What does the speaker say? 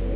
Oh.